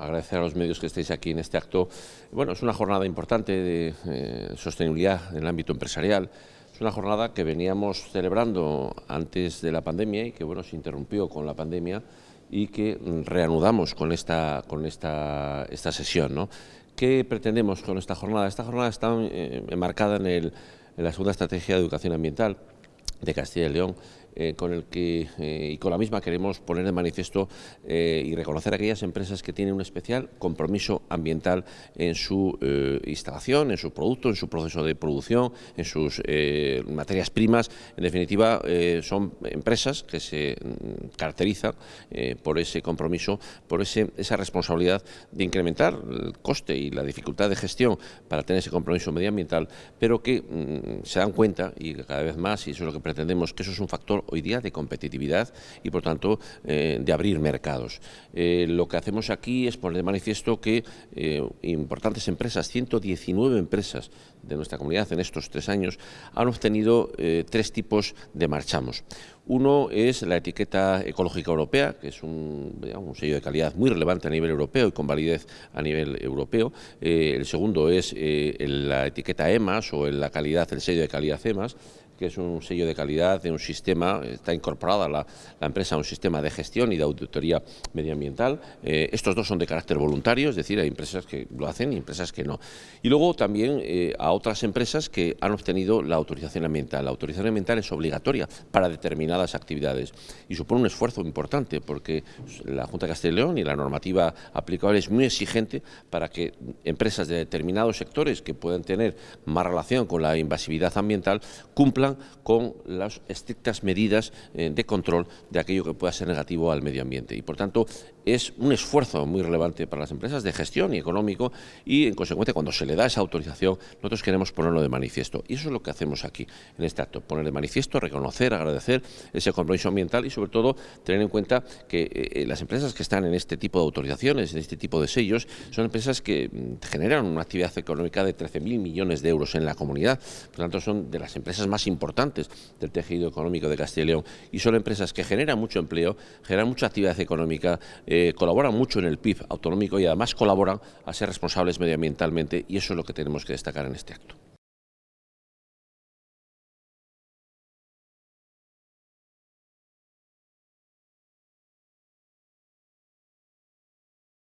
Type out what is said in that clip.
agradecer a los medios que estéis aquí en este acto. Bueno, es una jornada importante de eh, sostenibilidad en el ámbito empresarial. Es una jornada que veníamos celebrando antes de la pandemia y que bueno, se interrumpió con la pandemia y que reanudamos con esta, con esta, esta sesión. ¿no? ¿Qué pretendemos con esta jornada? Esta jornada está eh, enmarcada en, el, en la segunda estrategia de educación ambiental de Castilla y León, eh, con el que eh, y con la misma queremos poner de manifiesto eh, y reconocer a aquellas empresas que tienen un especial compromiso ambiental en su instalación, en su producto, en su proceso de producción, en sus materias primas. En definitiva, son empresas que se mm, caracterizan por ese compromiso, por ese, esa responsabilidad de incrementar el coste y la dificultad de gestión para tener ese compromiso medioambiental, pero que mm, se dan cuenta, y cada vez más, y eso es lo que pretendemos, que eso es un factor hoy día de competitividad y, por tanto, eh, de abrir mercados. Eh, lo que hacemos aquí es poner de manifiesto que eh, importantes empresas, 119 empresas de nuestra comunidad en estos tres años, han obtenido tres tipos de marchamos. Uno es la etiqueta ecológica europea, que es un, sello de calidad muy relevante a nivel europeo y con validez a nivel europeo. el segundo es la etiqueta EMAS o la calidad, el sello de calidad EMAS, que es un sello de calidad de un sistema, está incorporada la, empresa a un sistema de gestión y de auditoría medioambiental. Eh, estos dos son de carácter voluntario, es decir, hay empresas que lo hacen y empresas que no. Y luego también eh, a otras empresas que han obtenido la autorización ambiental. La autorización ambiental es obligatoria para determinadas actividades y supone un esfuerzo importante porque la Junta de Castilla y León y la normativa aplicable es muy exigente para que empresas de determinados sectores que puedan tener más relación con la invasividad ambiental cumplan con las estrictas medidas eh, de control de aquello que pueda ser negativo al medio ambiente. Y, por tanto, es un esfuerzo muy relevante para las empresas de gestión y económico y, en consecuencia, cuando se le da esa autorización, nosotros queremos ponerlo de manifiesto. Y eso es lo que hacemos aquí, en este acto, poner de manifiesto, reconocer, agradecer ese compromiso ambiental y, sobre todo, tener en cuenta que eh, las empresas que están en este tipo de autorizaciones, en este tipo de sellos, son empresas que mm, generan una actividad económica de 13.000 millones de euros en la comunidad. Por tanto, son de las empresas más importantes del tejido económico de Castilla y León y son empresas que generan mucho empleo, generan mucha actividad económica, eh, colaboran mucho en el PIB autonómico y además colaboran a ser responsables medioambientalmente y eso es lo que tenemos que destacar en este acto.